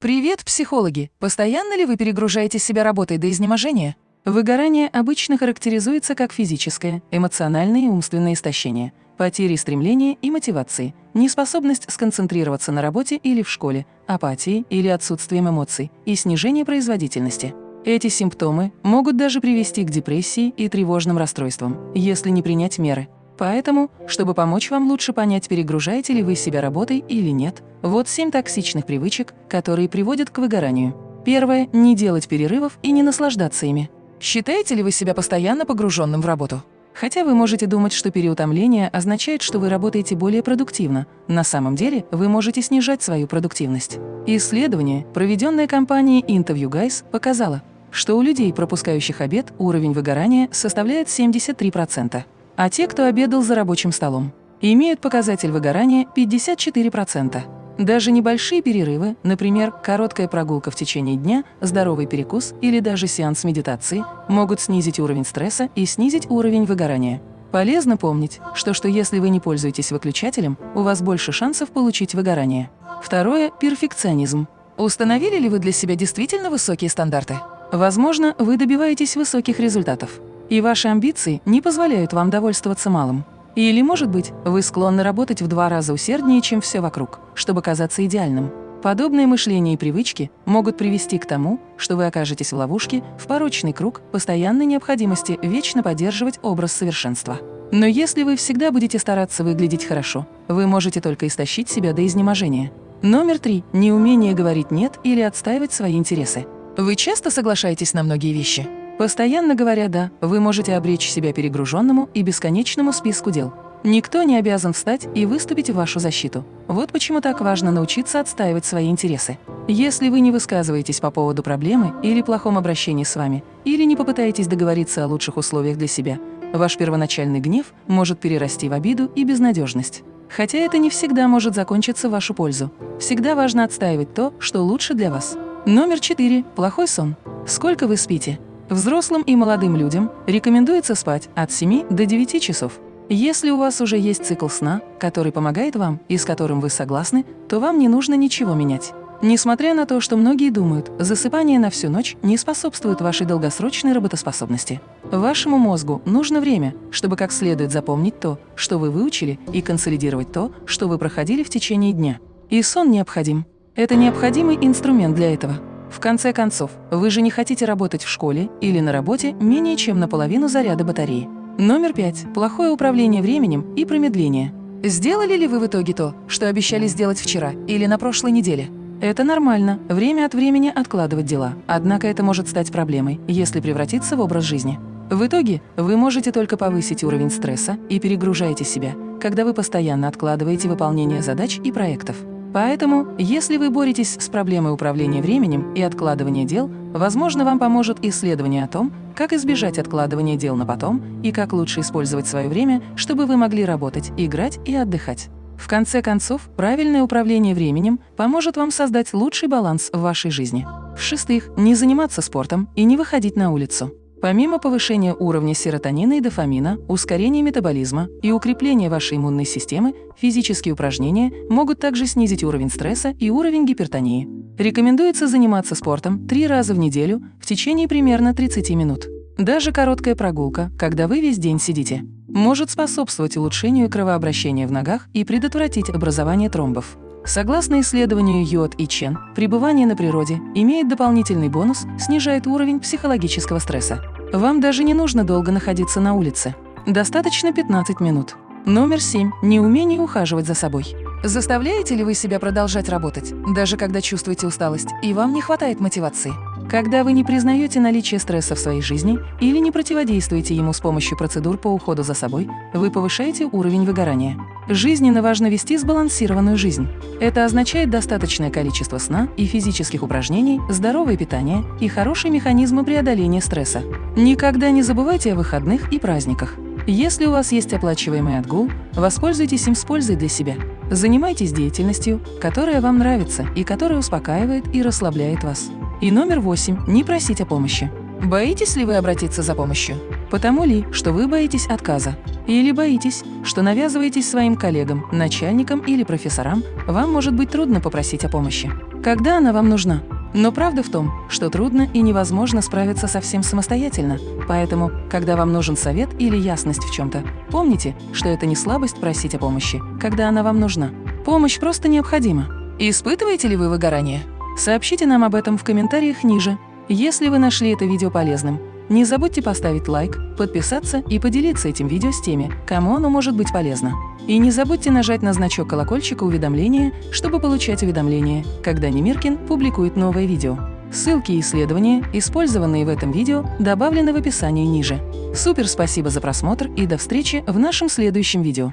Привет, психологи! Постоянно ли вы перегружаете себя работой до изнеможения? Выгорание обычно характеризуется как физическое, эмоциональное и умственное истощение, потери стремления и мотивации, неспособность сконцентрироваться на работе или в школе, апатии или отсутствием эмоций и снижение производительности. Эти симптомы могут даже привести к депрессии и тревожным расстройствам, если не принять меры. Поэтому, чтобы помочь вам лучше понять, перегружаете ли вы себя работой или нет, вот семь токсичных привычек, которые приводят к выгоранию. Первое – не делать перерывов и не наслаждаться ими. Считаете ли вы себя постоянно погруженным в работу? Хотя вы можете думать, что переутомление означает, что вы работаете более продуктивно, на самом деле вы можете снижать свою продуктивность. Исследование, проведенное компанией Interview Guys, показало, что у людей, пропускающих обед, уровень выгорания составляет 73% а те, кто обедал за рабочим столом, имеют показатель выгорания 54%. Даже небольшие перерывы, например, короткая прогулка в течение дня, здоровый перекус или даже сеанс медитации, могут снизить уровень стресса и снизить уровень выгорания. Полезно помнить, что, что если вы не пользуетесь выключателем, у вас больше шансов получить выгорание. Второе – перфекционизм. Установили ли вы для себя действительно высокие стандарты? Возможно, вы добиваетесь высоких результатов, и ваши амбиции не позволяют вам довольствоваться малым. Или, может быть, вы склонны работать в два раза усерднее, чем все вокруг, чтобы казаться идеальным. Подобные мышления и привычки могут привести к тому, что вы окажетесь в ловушке, в порочный круг постоянной необходимости вечно поддерживать образ совершенства. Но если вы всегда будете стараться выглядеть хорошо, вы можете только истощить себя до изнеможения. Номер три – неумение говорить «нет» или отстаивать свои интересы. Вы часто соглашаетесь на многие вещи? Постоянно говоря «да», вы можете обречь себя перегруженному и бесконечному списку дел. Никто не обязан встать и выступить в вашу защиту. Вот почему так важно научиться отстаивать свои интересы. Если вы не высказываетесь по поводу проблемы или плохом обращении с вами, или не попытаетесь договориться о лучших условиях для себя, ваш первоначальный гнев может перерасти в обиду и безнадежность. Хотя это не всегда может закончиться в вашу пользу. Всегда важно отстаивать то, что лучше для вас. Номер четыре. Плохой сон. Сколько вы спите? Взрослым и молодым людям рекомендуется спать от 7 до 9 часов. Если у вас уже есть цикл сна, который помогает вам и с которым вы согласны, то вам не нужно ничего менять. Несмотря на то, что многие думают, засыпание на всю ночь не способствует вашей долгосрочной работоспособности. Вашему мозгу нужно время, чтобы как следует запомнить то, что вы выучили, и консолидировать то, что вы проходили в течение дня. И сон необходим. Это необходимый инструмент для этого. В конце концов, вы же не хотите работать в школе или на работе менее чем наполовину заряда батареи. Номер пять. Плохое управление временем и промедление. Сделали ли вы в итоге то, что обещали сделать вчера или на прошлой неделе? Это нормально, время от времени откладывать дела, однако это может стать проблемой, если превратиться в образ жизни. В итоге вы можете только повысить уровень стресса и перегружаете себя, когда вы постоянно откладываете выполнение задач и проектов. Поэтому, если вы боретесь с проблемой управления временем и откладывания дел, возможно, вам поможет исследование о том, как избежать откладывания дел на потом и как лучше использовать свое время, чтобы вы могли работать, играть и отдыхать. В конце концов, правильное управление временем поможет вам создать лучший баланс в вашей жизни. В-шестых, не заниматься спортом и не выходить на улицу. Помимо повышения уровня серотонина и дофамина, ускорения метаболизма и укрепления вашей иммунной системы, физические упражнения могут также снизить уровень стресса и уровень гипертонии. Рекомендуется заниматься спортом три раза в неделю в течение примерно 30 минут. Даже короткая прогулка, когда вы весь день сидите, может способствовать улучшению кровообращения в ногах и предотвратить образование тромбов. Согласно исследованию Йод и Чен, пребывание на природе имеет дополнительный бонус, снижает уровень психологического стресса. Вам даже не нужно долго находиться на улице. Достаточно 15 минут. Номер 7. Неумение ухаживать за собой. Заставляете ли вы себя продолжать работать, даже когда чувствуете усталость и вам не хватает мотивации? Когда вы не признаете наличие стресса в своей жизни или не противодействуете ему с помощью процедур по уходу за собой, вы повышаете уровень выгорания. Жизненно важно вести сбалансированную жизнь. Это означает достаточное количество сна и физических упражнений, здоровое питание и хорошие механизмы преодоления стресса. Никогда не забывайте о выходных и праздниках. Если у вас есть оплачиваемый отгул, воспользуйтесь им с пользой для себя. Занимайтесь деятельностью, которая вам нравится и которая успокаивает и расслабляет вас. И номер восемь – не просить о помощи. Боитесь ли вы обратиться за помощью? Потому ли, что вы боитесь отказа? Или боитесь, что навязываетесь своим коллегам, начальникам или профессорам, вам может быть трудно попросить о помощи? Когда она вам нужна? Но правда в том, что трудно и невозможно справиться совсем самостоятельно. Поэтому, когда вам нужен совет или ясность в чем-то, помните, что это не слабость просить о помощи, когда она вам нужна. Помощь просто необходима. Испытываете ли вы выгорание? Сообщите нам об этом в комментариях ниже. Если вы нашли это видео полезным, не забудьте поставить лайк, подписаться и поделиться этим видео с теми, кому оно может быть полезно. И не забудьте нажать на значок колокольчика уведомления, чтобы получать уведомления, когда Немиркин публикует новое видео. Ссылки и исследования, использованные в этом видео, добавлены в описании ниже. Супер спасибо за просмотр и до встречи в нашем следующем видео.